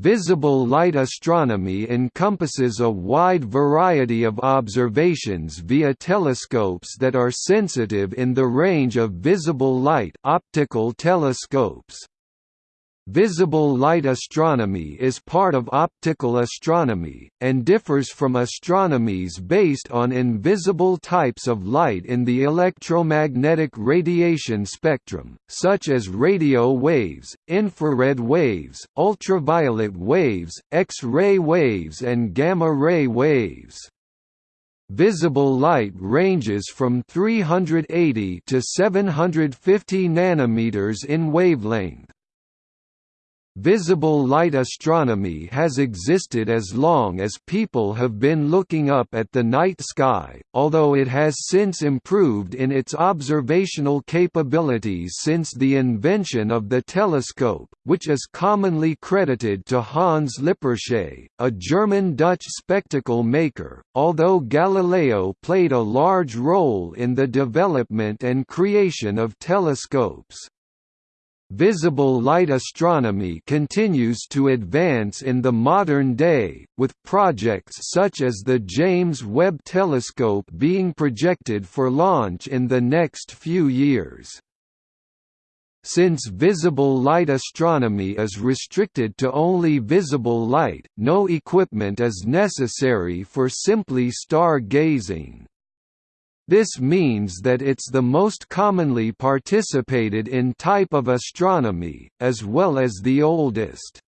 Visible light astronomy encompasses a wide variety of observations via telescopes that are sensitive in the range of visible light optical telescopes. Visible light astronomy is part of optical astronomy, and differs from astronomies based on invisible types of light in the electromagnetic radiation spectrum, such as radio waves, infrared waves, ultraviolet waves, X-ray waves and gamma-ray waves. Visible light ranges from 380 to 750 nanometers in wavelength. Visible light astronomy has existed as long as people have been looking up at the night sky, although it has since improved in its observational capabilities since the invention of the telescope, which is commonly credited to Hans Lippershey, a German-Dutch spectacle maker, although Galileo played a large role in the development and creation of telescopes. Visible light astronomy continues to advance in the modern day, with projects such as the James Webb Telescope being projected for launch in the next few years. Since visible light astronomy is restricted to only visible light, no equipment is necessary for simply star gazing. This means that it's the most commonly participated in type of astronomy, as well as the oldest.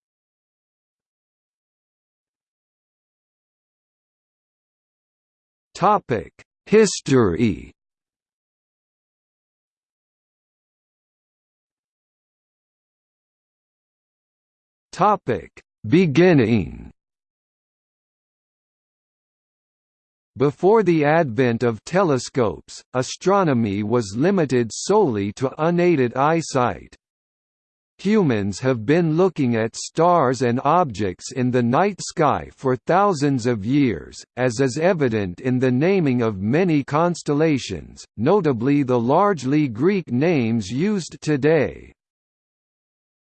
History Beginning Before the advent of telescopes, astronomy was limited solely to unaided eyesight. Humans have been looking at stars and objects in the night sky for thousands of years, as is evident in the naming of many constellations, notably the largely Greek names used today.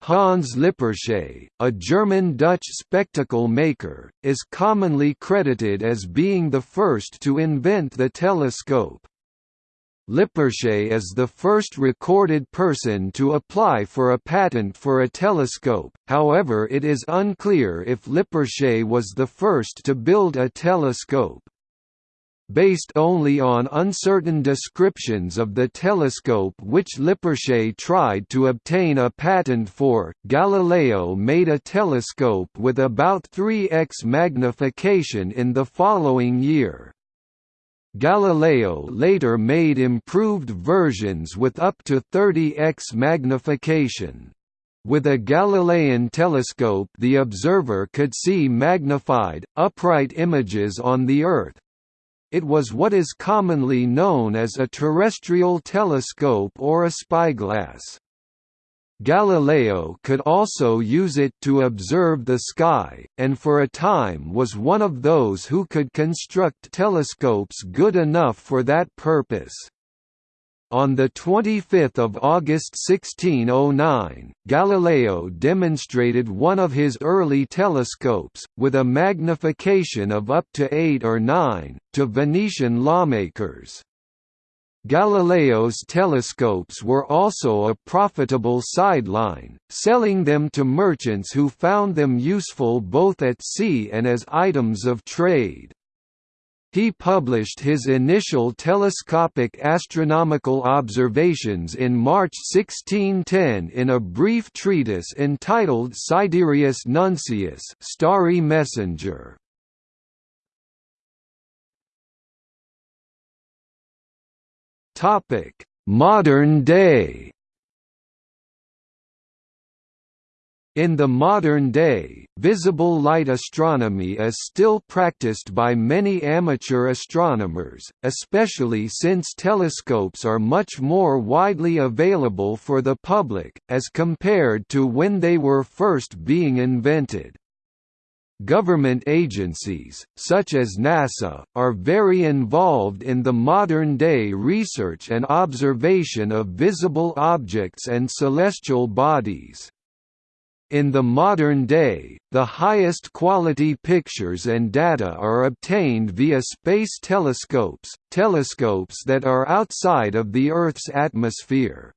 Hans Lippershey, a German-Dutch spectacle maker, is commonly credited as being the first to invent the telescope. Lippershey is the first recorded person to apply for a patent for a telescope, however it is unclear if Lippershey was the first to build a telescope. Based only on uncertain descriptions of the telescope which Lippershey tried to obtain a patent for, Galileo made a telescope with about 3x magnification in the following year. Galileo later made improved versions with up to 30x magnification. With a Galilean telescope the observer could see magnified, upright images on the Earth, it was what is commonly known as a terrestrial telescope or a spyglass. Galileo could also use it to observe the sky, and for a time was one of those who could construct telescopes good enough for that purpose. On 25 August 1609, Galileo demonstrated one of his early telescopes, with a magnification of up to 8 or 9, to Venetian lawmakers. Galileo's telescopes were also a profitable sideline, selling them to merchants who found them useful both at sea and as items of trade. He published his initial telescopic astronomical observations in March 1610 in a brief treatise entitled Sidereus Nuncius Starry Messenger. Modern day In the modern day, visible light astronomy is still practiced by many amateur astronomers, especially since telescopes are much more widely available for the public, as compared to when they were first being invented. Government agencies, such as NASA, are very involved in the modern-day research and observation of visible objects and celestial bodies. In the modern day, the highest quality pictures and data are obtained via space telescopes, telescopes that are outside of the Earth's atmosphere.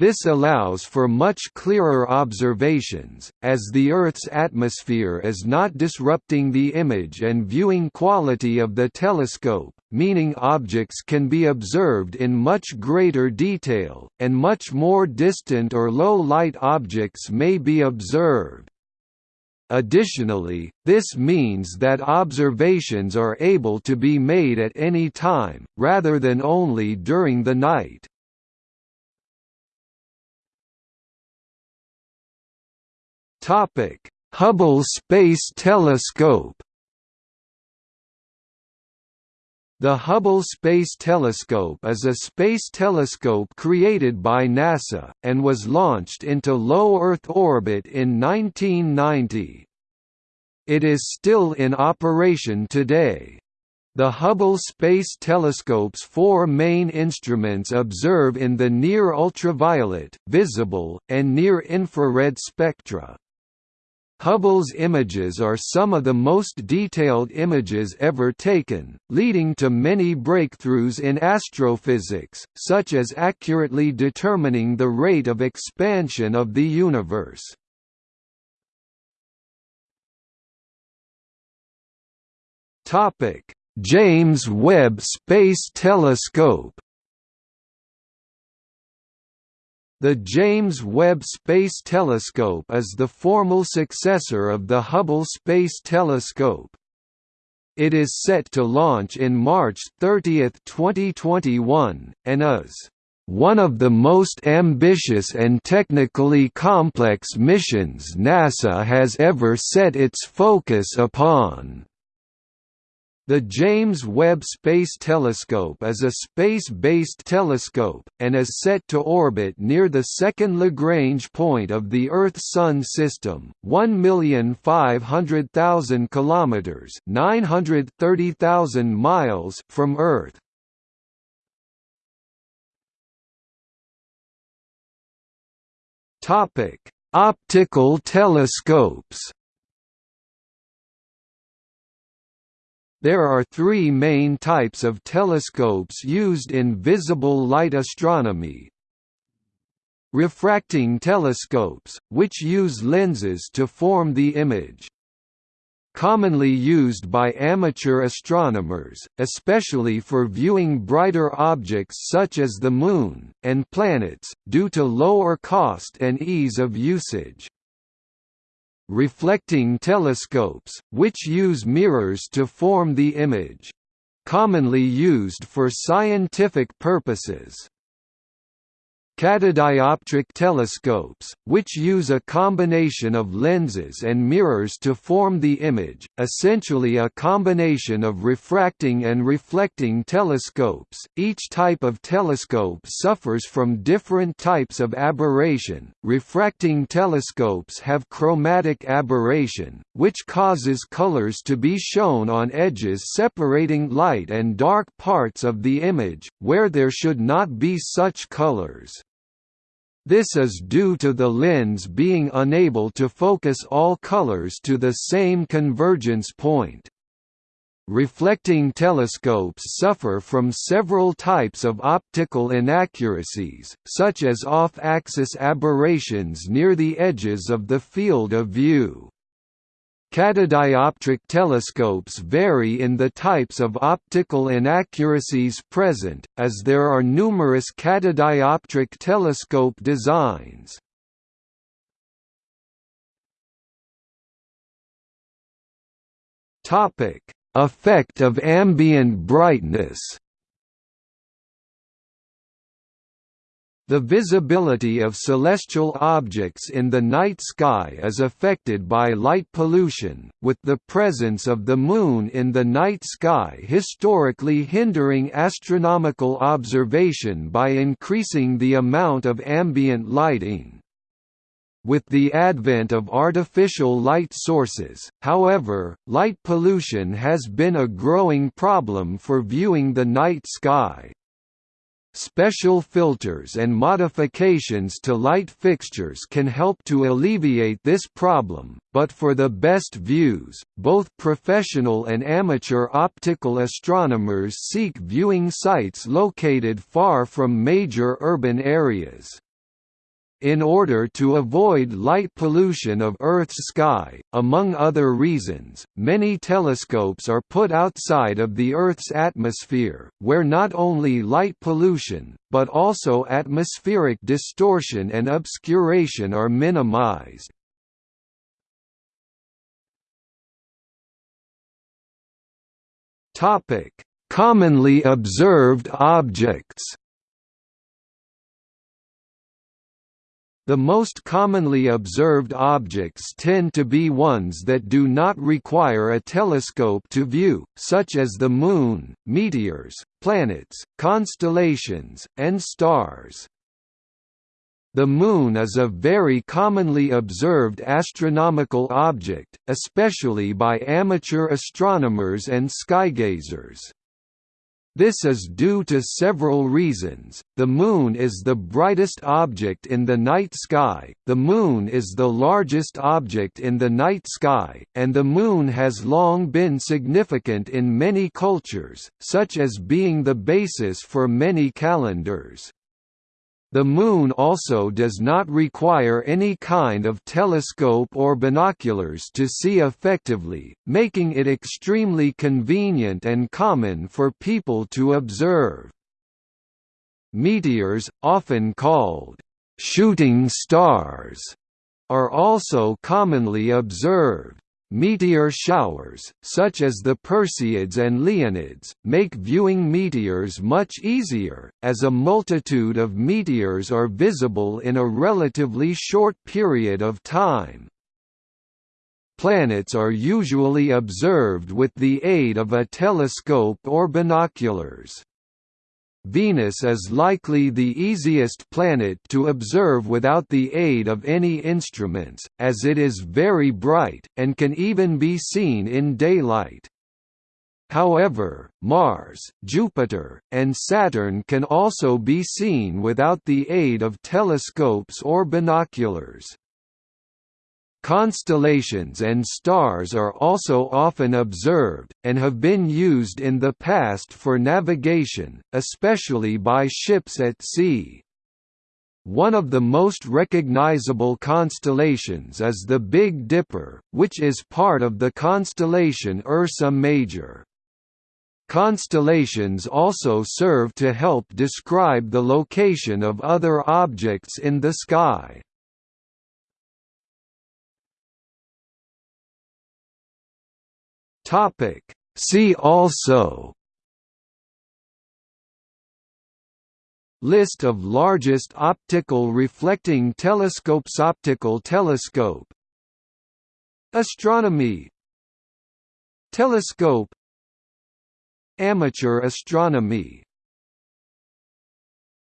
This allows for much clearer observations, as the Earth's atmosphere is not disrupting the image and viewing quality of the telescope, meaning objects can be observed in much greater detail, and much more distant or low-light objects may be observed. Additionally, this means that observations are able to be made at any time, rather than only during the night. Topic: Hubble Space Telescope. The Hubble Space Telescope is a space telescope created by NASA, and was launched into low Earth orbit in 1990. It is still in operation today. The Hubble Space Telescope's four main instruments observe in the near-ultraviolet, visible, and near-infrared spectra. Hubble's images are some of the most detailed images ever taken, leading to many breakthroughs in astrophysics, such as accurately determining the rate of expansion of the universe. James Webb Space Telescope The James Webb Space Telescope is the formal successor of the Hubble Space Telescope. It is set to launch in March 30, 2021, and is one of the most ambitious and technically complex missions NASA has ever set its focus upon. The James Webb Space Telescope is a space-based telescope, and is set to orbit near the second Lagrange point of the Earth-Sun system, 1,500,000 kilometers (930,000 miles) from Earth. Topic: Optical telescopes. There are three main types of telescopes used in visible light astronomy. Refracting telescopes, which use lenses to form the image. Commonly used by amateur astronomers, especially for viewing brighter objects such as the Moon, and planets, due to lower cost and ease of usage reflecting telescopes, which use mirrors to form the image. Commonly used for scientific purposes. Catadioptric telescopes, which use a combination of lenses and mirrors to form the image, essentially a combination of refracting and reflecting telescopes. Each type of telescope suffers from different types of aberration. Refracting telescopes have chromatic aberration, which causes colors to be shown on edges separating light and dark parts of the image, where there should not be such colors. This is due to the lens being unable to focus all colors to the same convergence point. Reflecting telescopes suffer from several types of optical inaccuracies, such as off-axis aberrations near the edges of the field of view. Catadioptric telescopes vary in the types of optical inaccuracies present, as there are numerous catadioptric telescope designs. Effect of ambient brightness The visibility of celestial objects in the night sky is affected by light pollution, with the presence of the Moon in the night sky historically hindering astronomical observation by increasing the amount of ambient lighting. With the advent of artificial light sources, however, light pollution has been a growing problem for viewing the night sky. Special filters and modifications to light fixtures can help to alleviate this problem, but for the best views, both professional and amateur optical astronomers seek viewing sites located far from major urban areas. In order to avoid light pollution of Earth's sky, among other reasons, many telescopes are put outside of the Earth's atmosphere, where not only light pollution, but also atmospheric distortion and obscuration are minimized. Commonly observed objects The most commonly observed objects tend to be ones that do not require a telescope to view, such as the Moon, meteors, planets, constellations, and stars. The Moon is a very commonly observed astronomical object, especially by amateur astronomers and skygazers. This is due to several reasons. The Moon is the brightest object in the night sky, the Moon is the largest object in the night sky, and the Moon has long been significant in many cultures, such as being the basis for many calendars. The Moon also does not require any kind of telescope or binoculars to see effectively, making it extremely convenient and common for people to observe. Meteors, often called «shooting stars», are also commonly observed. Meteor showers, such as the Perseids and Leonids, make viewing meteors much easier, as a multitude of meteors are visible in a relatively short period of time. Planets are usually observed with the aid of a telescope or binoculars. Venus is likely the easiest planet to observe without the aid of any instruments, as it is very bright, and can even be seen in daylight. However, Mars, Jupiter, and Saturn can also be seen without the aid of telescopes or binoculars. Constellations and stars are also often observed, and have been used in the past for navigation, especially by ships at sea. One of the most recognizable constellations is the Big Dipper, which is part of the constellation Ursa Major. Constellations also serve to help describe the location of other objects in the sky. Topic. See also List of largest optical reflecting telescopes Optical telescope Astronomy Telescope Amateur astronomy